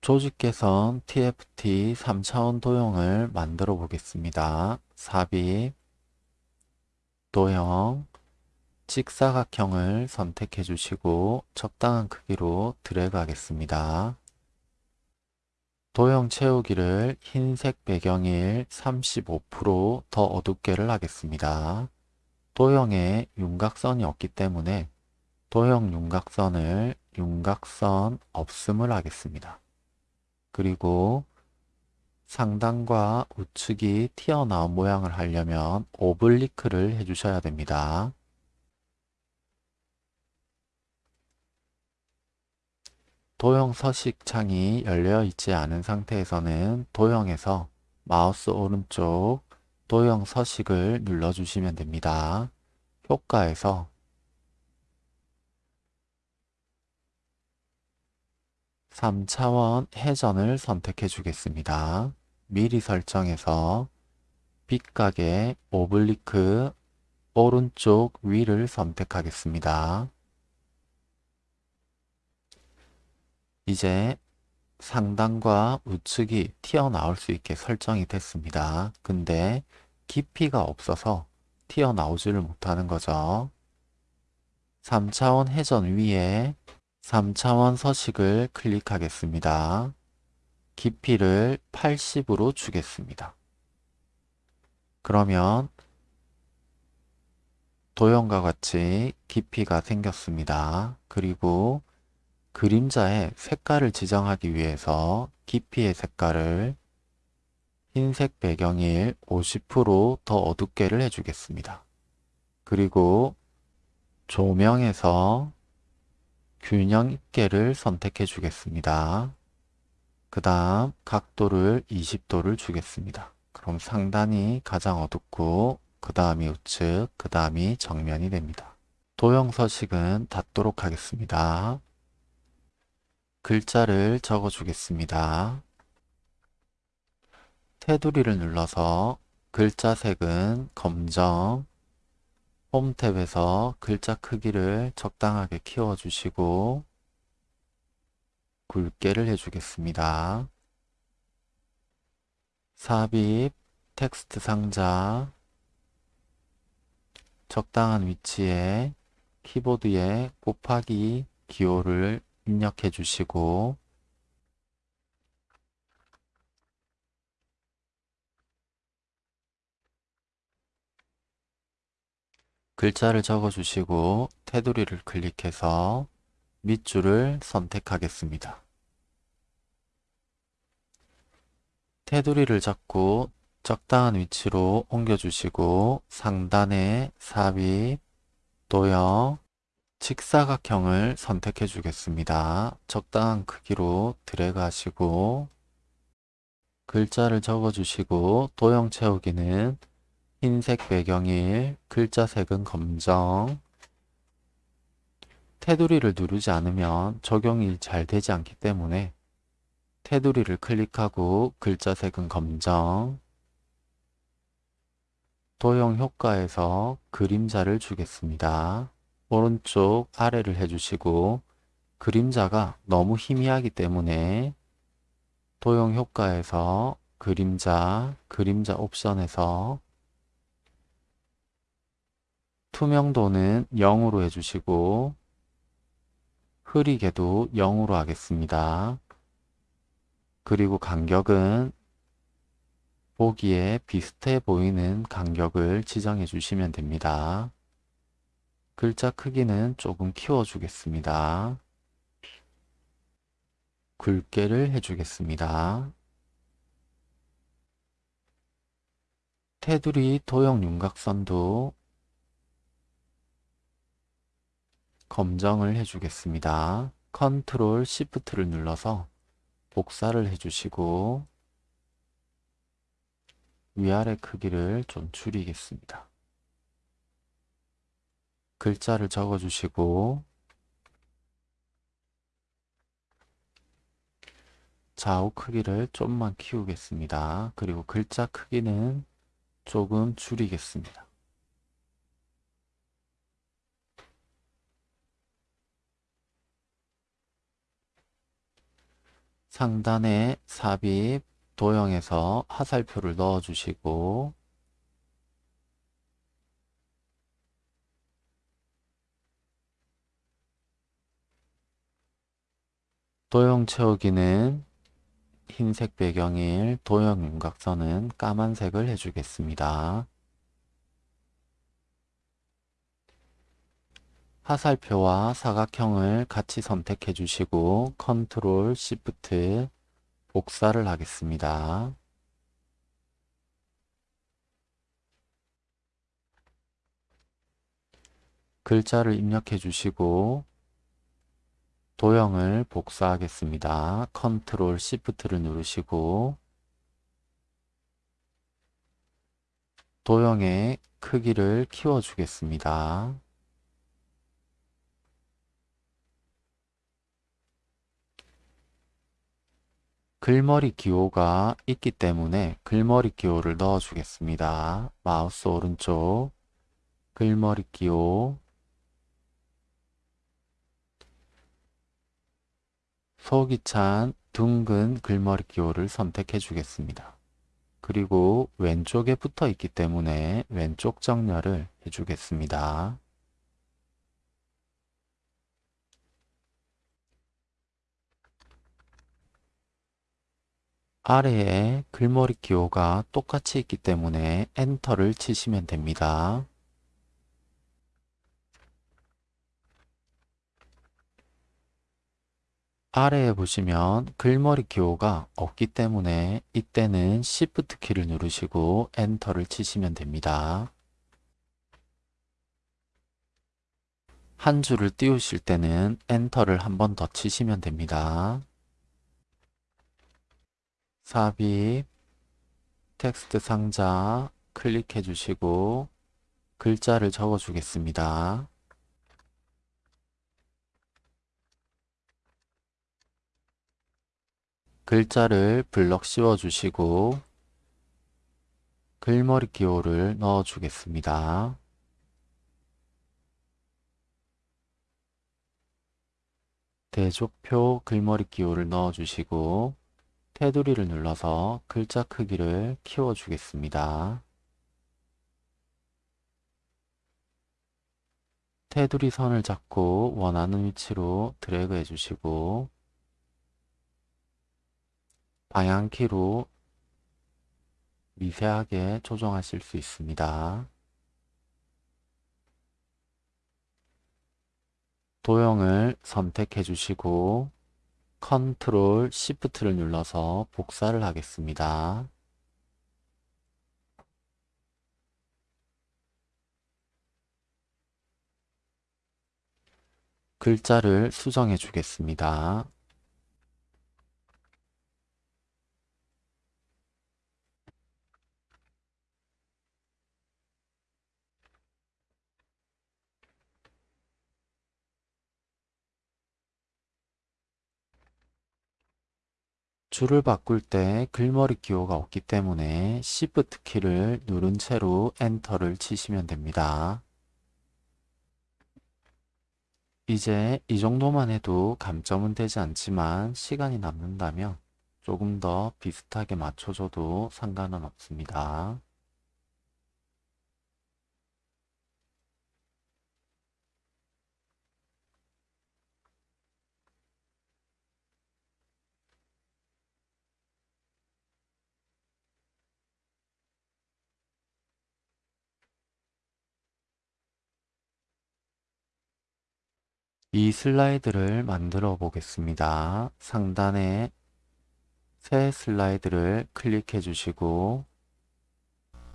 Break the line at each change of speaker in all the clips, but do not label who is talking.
조직 개선 TFT 3차원 도형을 만들어 보겠습니다. 삽입, 도형, 직사각형을 선택해 주시고 적당한 크기로 드래그 하겠습니다. 도형 채우기를 흰색 배경일 35%더 어둡게를 하겠습니다. 도형에 윤곽선이 없기 때문에 도형 윤곽선을 윤곽선 없음을 하겠습니다. 그리고 상단과 우측이 튀어나온 모양을 하려면 오블리크를 해주셔야 됩니다. 도형 서식 창이 열려 있지 않은 상태에서는 도형에서 마우스 오른쪽 도형 서식을 눌러주시면 됩니다. 효과에서 3차원 회전을 선택해 주겠습니다. 미리 설정해서 빛각의 오블리크 오른쪽 위를 선택하겠습니다. 이제 상단과 우측이 튀어나올 수 있게 설정이 됐습니다. 근데 깊이가 없어서 튀어나오지를 못하는 거죠. 3차원 회전 위에 3차원 서식을 클릭하겠습니다. 깊이를 80으로 주겠습니다. 그러면 도형과 같이 깊이가 생겼습니다. 그리고 그림자의 색깔을 지정하기 위해서 깊이의 색깔을 흰색 배경일 50%더 어둡게를 해주겠습니다. 그리고 조명에서 균형 있게를 선택해 주겠습니다. 그 다음 각도를 20도를 주겠습니다. 그럼 상단이 가장 어둡고 그 다음이 우측, 그 다음이 정면이 됩니다. 도형 서식은 닫도록 하겠습니다. 글자를 적어 주겠습니다. 테두리를 눌러서 글자 색은 검정, 홈 탭에서 글자 크기를 적당하게 키워주시고 굵게를 해주겠습니다. 삽입, 텍스트 상자, 적당한 위치에 키보드에 곱하기 기호를 입력해 주시고 글자를 적어 주시고 테두리를 클릭해서 밑줄을 선택하겠습니다. 테두리를 잡고 적당한 위치로 옮겨주시고 상단에 삽입, 도형, 직사각형을 선택해 주겠습니다. 적당한 크기로 드래그 하시고 글자를 적어 주시고 도형 채우기는 흰색 배경일, 글자 색은 검정 테두리를 누르지 않으면 적용이 잘 되지 않기 때문에 테두리를 클릭하고 글자 색은 검정 도형 효과에서 그림자를 주겠습니다. 오른쪽 아래를 해주시고 그림자가 너무 희미하기 때문에 도형 효과에서 그림자, 그림자 옵션에서 투명도는 0으로 해주시고 흐리게도 0으로 하겠습니다. 그리고 간격은 보기에 비슷해 보이는 간격을 지정해 주시면 됩니다. 글자 크기는 조금 키워주겠습니다. 굵게를 해주겠습니다. 테두리 도형 윤곽선도 검정을 해주겠습니다. 컨트롤 시프트를 눌러서 복사를 해주시고 위아래 크기를 좀 줄이겠습니다. 글자를 적어주시고 좌우 크기를 좀만 키우겠습니다. 그리고 글자 크기는 조금 줄이겠습니다. 상단에 삽입 도형에서 화살표를 넣어 주시고 도형 채우기는 흰색 배경 1 도형 윤곽선은 까만색을 해주겠습니다. 화살표와 사각형을 같이 선택해 주시고 Control Shift 복사를 하겠습니다. 글자를 입력해 주시고 도형을 복사하겠습니다. 컨트롤 시프트를 누르시고 도형의 크기를 키워 주겠습니다. 글머리 기호가 있기 때문에 글머리 기호를 넣어 주겠습니다. 마우스 오른쪽 글머리 기호 속이 찬 둥근 글머리 기호를 선택해 주겠습니다. 그리고 왼쪽에 붙어 있기 때문에 왼쪽 정렬을 해주겠습니다. 아래에 글머리 기호가 똑같이 있기 때문에 엔터를 치시면 됩니다. 아래에 보시면 글머리 기호가 없기 때문에 이때는 Shift 키를 누르시고 엔터를 치시면 됩니다. 한 줄을 띄우실 때는 엔터를 한 번 더 치시면 됩니다. 삽입, 텍스트 상자 클릭해 주시고 글자를 적어 주겠습니다. 글자를 블럭 씌워 주시고 글머리 기호를 넣어 주겠습니다. 대조표 글머리 기호를 넣어 주시고 테두리를 눌러서 글자 크기를 키워 주겠습니다. 테두리 선을 잡고 원하는 위치로 드래그 해주시고 방향키로 미세하게 조정하실 수 있습니다. 도형을 선택해 주시고 컨트롤 시프트를 눌러서 복사를 하겠습니다. 글자를 수정해 주겠습니다. 줄을 바꿀 때 글머리 기호가 없기 때문에 Shift 키를 누른 채로 엔터를 치시면 됩니다. 이제 이 정도만 해도 감점은 되지 않지만 시간이 남는다면 조금 더 비슷하게 맞춰줘도 상관은 없습니다. 이 슬라이드를 만들어 보겠습니다. 상단에 새 슬라이드를 클릭해 주시고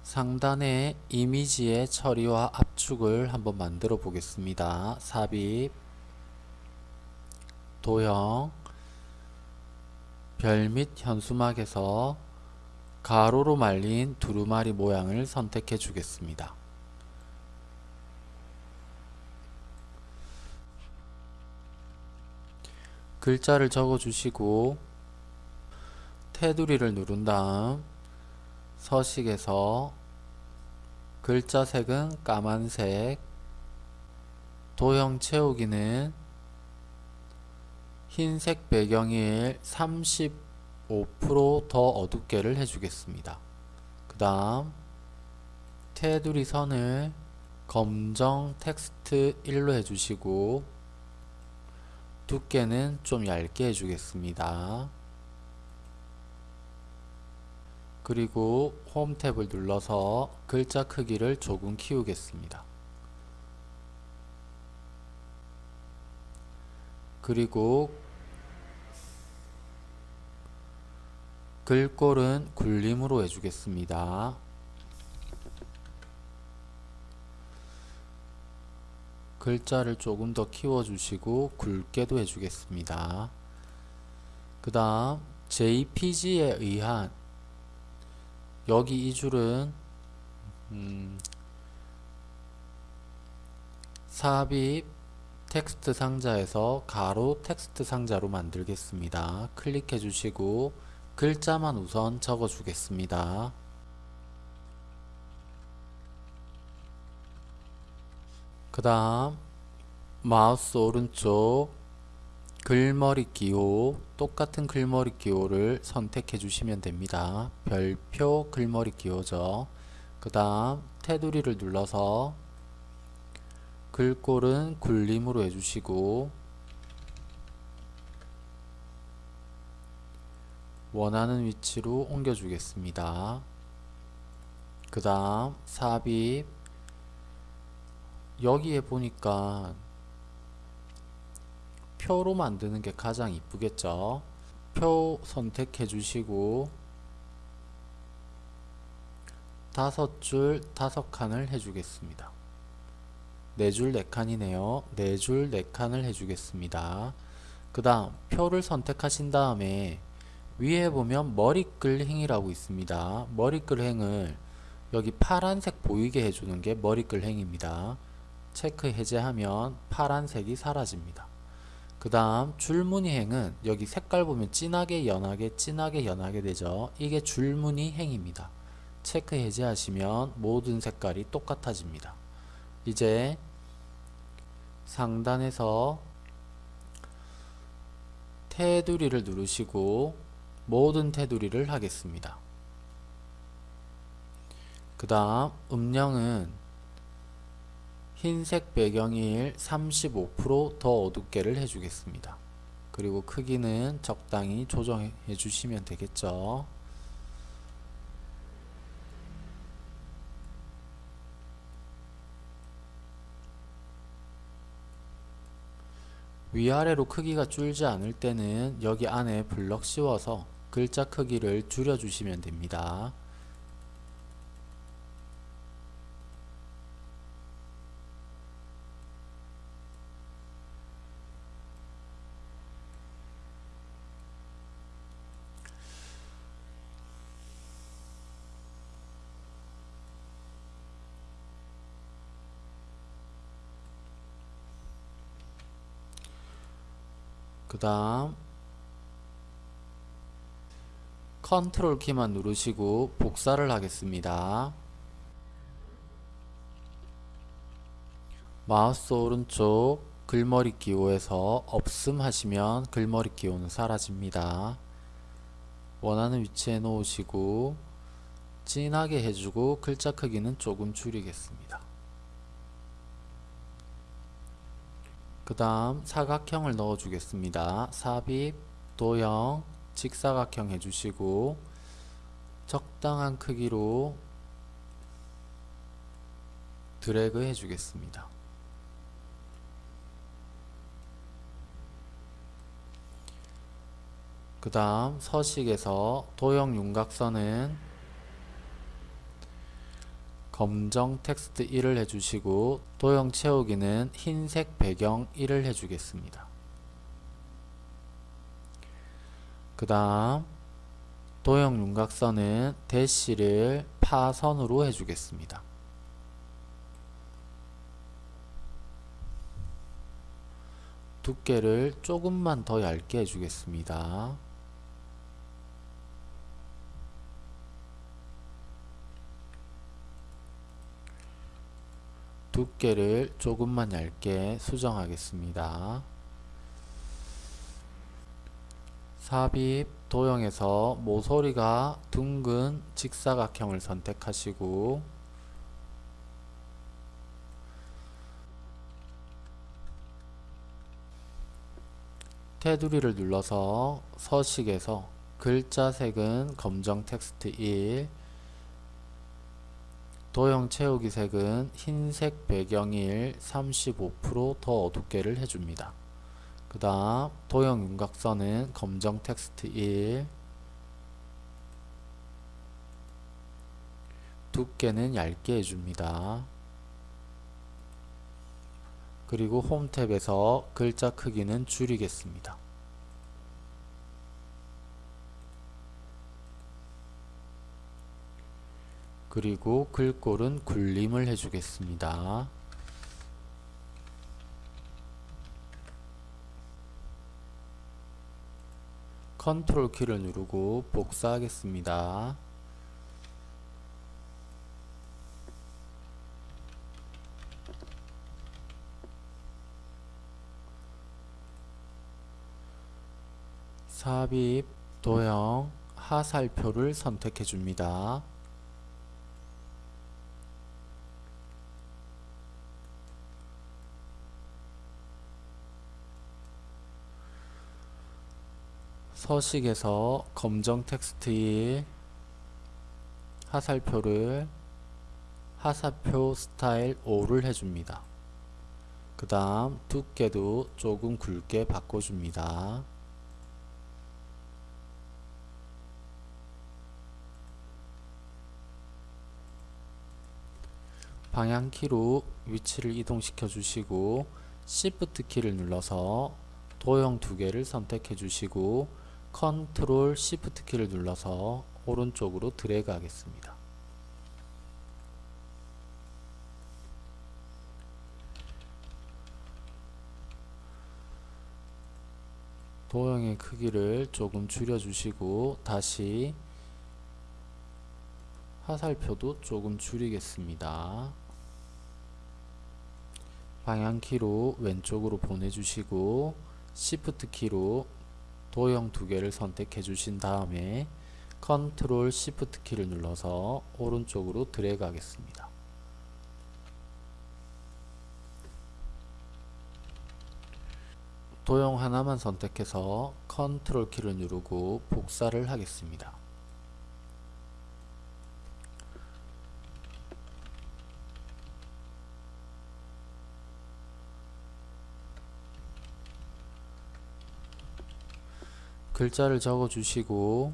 상단에 이미지의 처리와 압축을 한번 만들어 보겠습니다. 삽입, 도형, 별 및 현수막에서 가로로 말린 두루마리 모양을 선택해 주겠습니다. 글자를 적어 주시고 테두리를 누른 다음 서식에서 글자 색은 까만색 도형 채우기는 흰색 배경일 35%더 어둡게를 해주겠습니다. 그 다음 테두리 선을 검정 텍스트 1로 해주시고 두께는 좀 얇게 해주겠습니다. 그리고 홈 탭을 눌러서 글자 크기를 조금 키우겠습니다. 그리고 글꼴은 굴림으로 해주겠습니다. 글자를 조금 더 키워주시고 굵게도 해주겠습니다. 그 다음 JPG에 의한 여기 이 줄은 음, 삽입 텍스트 상자에서 가로 텍스트 상자로 만들겠습니다. 클릭해 주시고 글자만 우선 적어 주겠습니다. 그 다음 마우스 오른쪽 글머리 기호 똑같은 글머리 기호를 선택해 주시면 됩니다. 별표 글머리 기호죠. 그 다음 테두리를 눌러서 글꼴은 굴림으로 해주시고 원하는 위치로 옮겨 주겠습니다. 그 다음 삽입 여기에 보니까 표로 만드는 게 가장 이쁘겠죠? 표 선택해 주시고 다섯 줄 다섯 칸을 해주겠습니다. 네 줄 네 칸이네요. 네 줄 네 칸을 해주겠습니다. 그 다음 표를 선택하신 다음에 위에 보면 머리글 행이라고 있습니다. 머리글 행을 여기 파란색 보이게 해주는 게 머리글 행입니다 체크 해제하면 파란색이 사라집니다. 그 다음 줄무늬 행은 여기 색깔 보면 진하게 연하게 진하게 연하게 되죠. 이게 줄무늬 행입니다. 체크 해제하시면 모든 색깔이 똑같아집니다. 이제 상단에서 테두리를 누르시고 모든 테두리를 하겠습니다. 그 다음 음영은 흰색 배경일 35%더 어둡게를 해주겠습니다. 그리고 크기는 적당히 조정해 주시면 되겠죠. 위아래로 크기가 줄지 않을 때는 여기 안에 블럭 씌워서 글자 크기를 줄여주시면 됩니다. 그 다음 컨트롤 키만 누르시고 복사를 하겠습니다. 마우스 오른쪽 글머리 기호에서 없음 하시면 글머리 기호는 사라집니다. 원하는 위치에 놓으시고 진하게 해주고 글자 크기는 조금 줄이겠습니다. 그 다음 사각형을 넣어 주겠습니다. 삽입, 도형, 직사각형 해주시고 적당한 크기로 드래그 해주겠습니다. 그 다음 서식에서 도형 윤곽선은 검정 텍스트 1을 해주시고 도형 채우기는 흰색 배경 1을 해주겠습니다. 그 다음 도형 윤곽선은 대시를 파선으로 해주겠습니다. 두께를 조금만 더 얇게 해주겠습니다. 두께를 조금만 얇게 수정하겠습니다. 삽입 도형에서 모서리가 둥근 직사각형을 선택하시고 테두리를 눌러서 서식에서 글자 색은 검정 텍스트 1 도형 채우기 색은 흰색 배경일 35%더 어둡게를 해줍니다. 그 다음 도형 윤곽선은 검정 텍스트 1 두께는 얇게 해줍니다. 그리고 홈 탭에서 글자 크기는 줄이겠습니다. 그리고 글꼴은 굴림을 해주겠습니다. 컨트롤 키를 누르고 복사하겠습니다. 삽입, 도형, 하살표를 선택해 줍니다. 서식에서 검정 텍스트 1 하살표를 하살표 스타일 5를 해줍니다. 그 다음 두께도 조금 굵게 바꿔줍니다. 방향키로 위치를 이동시켜 주시고 Shift 키를 눌러서 도형 두 개를 선택해 주시고 컨트롤 Shift 키를 눌러서 오른쪽으로 드래그 하겠습니다. 도형의 크기를 조금 줄여 주시고 다시 화살표도 조금 줄이겠습니다. 방향키로 왼쪽으로 보내주시고 Shift 키로 도형 두 개를 선택해 주신 다음에 Control Shift 키를 눌러서 오른쪽으로 드래그 하겠습니다. 도형 하나만 선택해서 컨트롤 키를 누르고 복사를 하겠습니다. 글자를 적어 주시고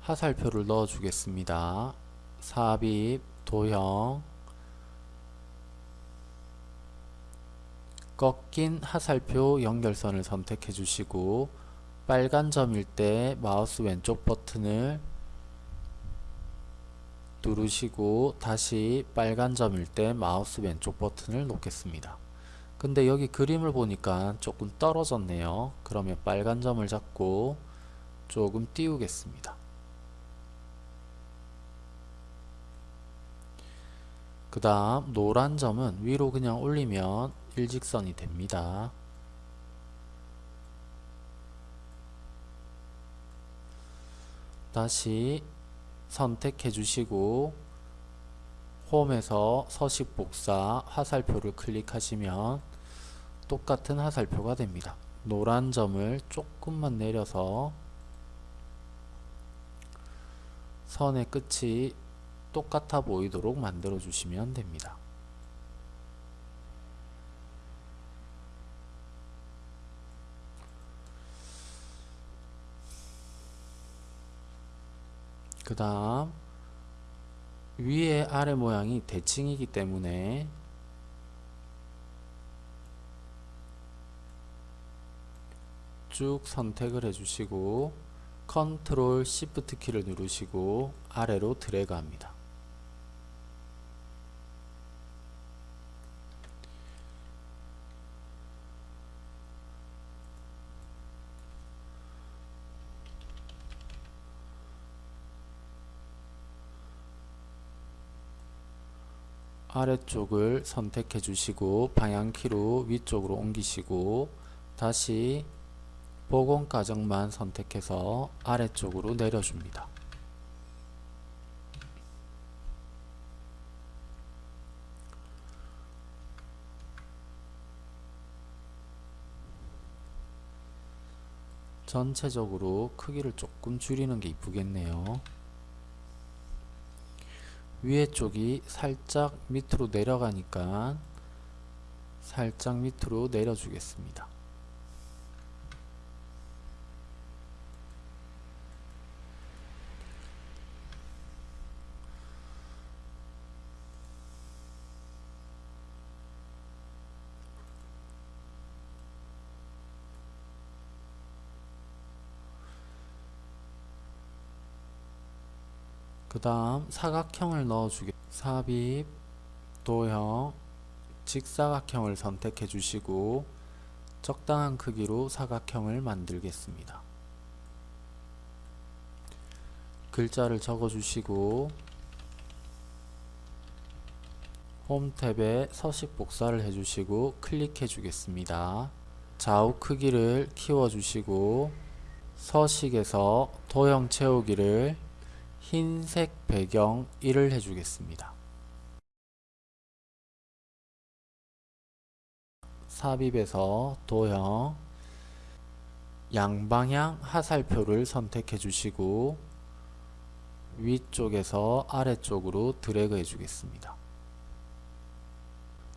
하살표를 넣어 주겠습니다. 삽입, 도형, 꺾인 하살표 연결선을 선택해 주시고 빨간 점일 때 마우스 왼쪽 버튼을 누르시고 다시 빨간 점일 때 마우스 왼쪽 버튼을 놓겠습니다. 근데 여기 그림을 보니까 조금 떨어졌네요. 그러면 빨간 점을 잡고 조금 띄우겠습니다. 그 다음 노란 점은 위로 그냥 올리면 일직선이 됩니다. 다시 선택해 주시고 홈에서 서식 복사 화살표를 클릭하시면 똑같은 화살표가 됩니다. 노란 점을 조금만 내려서 선의 끝이 똑같아 보이도록 만들어 주시면 됩니다. 다음 위에 아래 모양이 대칭이기 때문에 쭉 선택을 해주시고 컨트롤 시프트 키를 누르시고 아래로 드래그 합니다. 아래쪽을 선택해 주시고 방향키로 위쪽으로 옮기시고 다시 복원 과정만 선택해서 아래쪽으로 내려줍니다. 전체적으로 크기를 조금 줄이는 게 이쁘겠네요. 위에 쪽이 살짝 밑으로 내려가니까 살짝 밑으로 내려주겠습니다. 그 다음 사각형을 넣어주게 삽입 도형 직사각형을 선택해 주시고 적당한 크기로 사각형을 만들겠습니다. 글자를 적어 주시고 홈 탭에 서식 복사를 해주시고 클릭해 주겠습니다. 좌우 크기를 키워 주시고 서식에서 도형 채우기를 흰색 배경 1을 해주겠습니다. 삽입에서 도형 양방향 하살표를 선택해 주시고 위쪽에서 아래쪽으로 드래그 해 주겠습니다.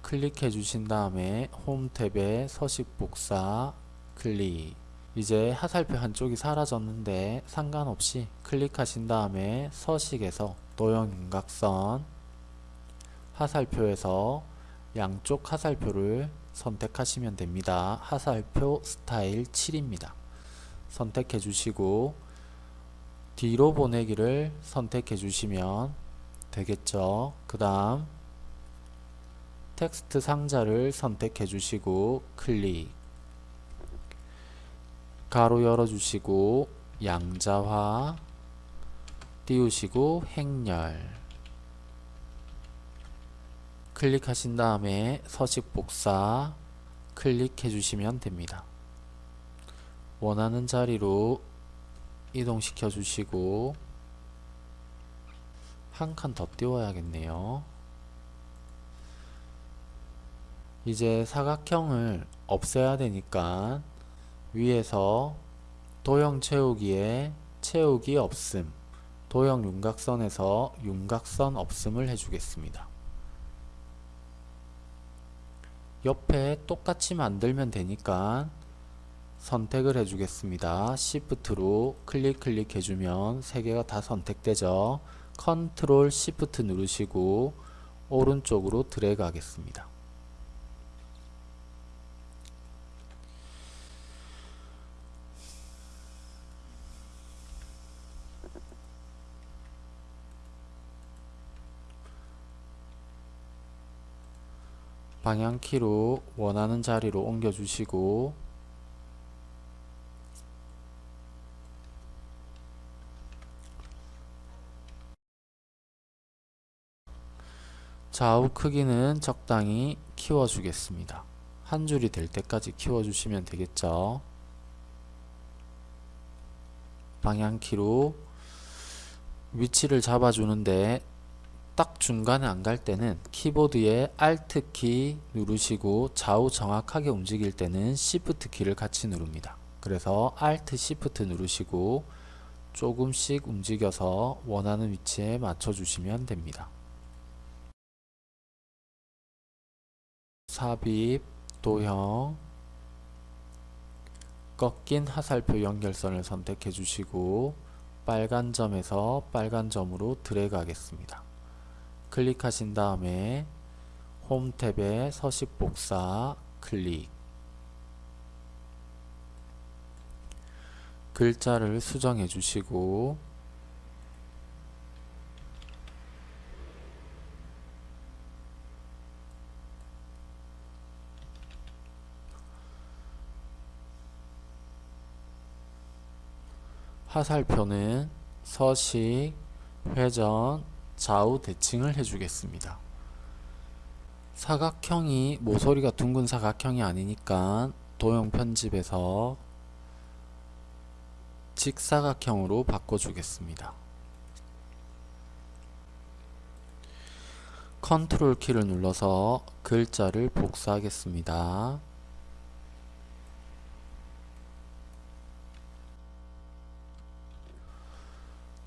클릭해 주신 다음에 홈 탭에 서식 복사 클릭 이제 하살표 한쪽이 사라졌는데 상관없이 클릭하신 다음에 서식에서 도형 윤곽선 하살표에서 양쪽 하살표를 선택하시면 됩니다. 하살표 스타일 7입니다. 선택해 주시고 뒤로 보내기를 선택해 주시면 되겠죠. 그 다음 텍스트 상자를 선택해 주시고 클릭 가로 열어주시고 양자화 띄우시고 행렬 클릭하신 다음에 서식 복사 클릭해 주시면 됩니다. 원하는 자리로 이동시켜 주시고 한 칸 더 띄워야겠네요. 이제 사각형을 없애야 되니까 위에서 도형 채우기에 채우기 없음 도형 윤곽선에서 윤곽선 없음을 해주겠습니다. 옆에 똑같이 만들면 되니까 선택을 해주겠습니다. Shift로 클릭 클릭 해주면 세 개가 다 선택되죠. 컨트롤 Shift 누르시고 오른쪽으로 드래그 하겠습니다. 방향키로 원하는 자리로 옮겨 주시고 좌우 크기는 적당히 키워 주겠습니다. 한 줄이 될 때까지 키워 주시면 되겠죠? 방향키로 위치를 잡아주는데 딱 중간에 안 갈 때는 키보드에 Alt 키 누르시고 좌우 정확하게 움직일 때는 Shift 키를 같이 누릅니다. 그래서 Alt Shift 누르시고 조금씩 움직여서 원하는 위치에 맞춰 주시면 됩니다. 삽입, 도형, 꺾인 화살표 연결선을 선택해 주시고 빨간 점에서 빨간 점으로 드래그 하겠습니다. 클릭하신 다음에 홈 탭에 서식 복사 클릭. 글자를 수정해 주시고 화살표는 서식, 회전, 좌우 대칭을 해주겠습니다. 사각형이 모서리가 둥근 사각형이 아니니까 도형 편집에서 직사각형으로 바꿔주겠습니다. 컨트롤 키를 눌러서 글자를 복사하겠습니다.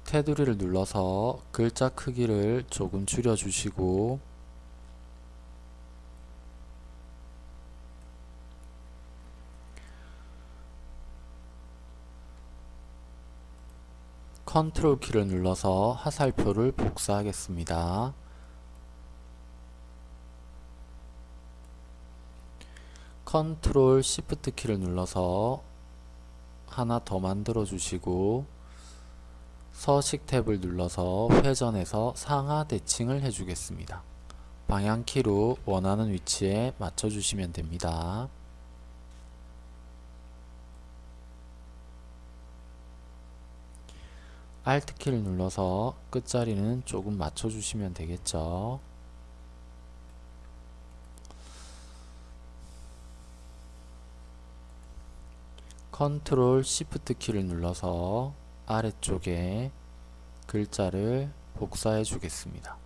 테두리를 눌러서 글자 크기를 조금 줄여 주시고 컨트롤 키를 눌러서 화살표를 복사하겠습니다. 컨트롤 시프트 키를 눌러서 하나 더 만들어 주시고 서식 탭을 눌러서 회전해서 상하 대칭을 해주겠습니다. 방향키로 원하는 위치에 맞춰주시면 됩니다. Alt키를 눌러서 끝자리는 조금 맞춰주시면 되겠죠. 컨트롤 시프트 키를 눌러서 아래쪽에 글자를 복사해 주겠습니다.